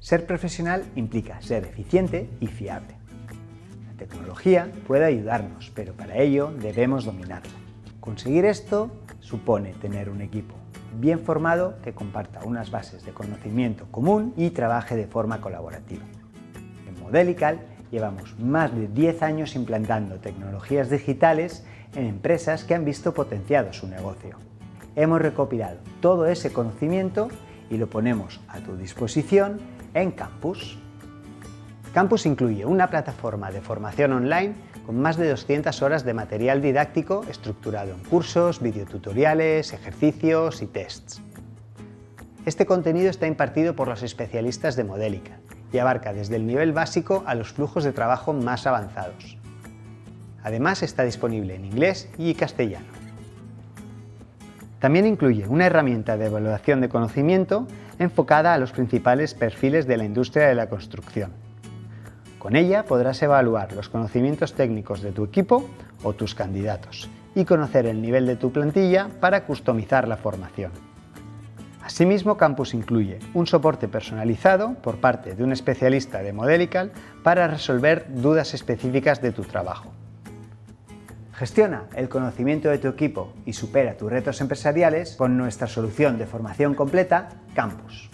Ser profesional implica ser eficiente y fiable. La tecnología puede ayudarnos, pero para ello debemos dominarla. Conseguir esto supone tener un equipo bien formado que comparta unas bases de conocimiento común y trabaje de forma colaborativa. En Modelical llevamos más de 10 años implantando tecnologías digitales en empresas que han visto potenciado su negocio. Hemos recopilado todo ese conocimiento y lo ponemos a tu disposición en Campus. Campus incluye una plataforma de formación online con más de 200 horas de material didáctico estructurado en cursos, videotutoriales, ejercicios y tests. Este contenido está impartido por los especialistas de Modélica y abarca desde el nivel básico a los flujos de trabajo más avanzados. Además está disponible en inglés y castellano. También incluye una herramienta de evaluación de conocimiento enfocada a los principales perfiles de la industria de la construcción. Con ella podrás evaluar los conocimientos técnicos de tu equipo o tus candidatos y conocer el nivel de tu plantilla para customizar la formación. Asimismo, Campus incluye un soporte personalizado por parte de un especialista de Modelical para resolver dudas específicas de tu trabajo. Gestiona el conocimiento de tu equipo y supera tus retos empresariales con nuestra solución de formación completa, Campus.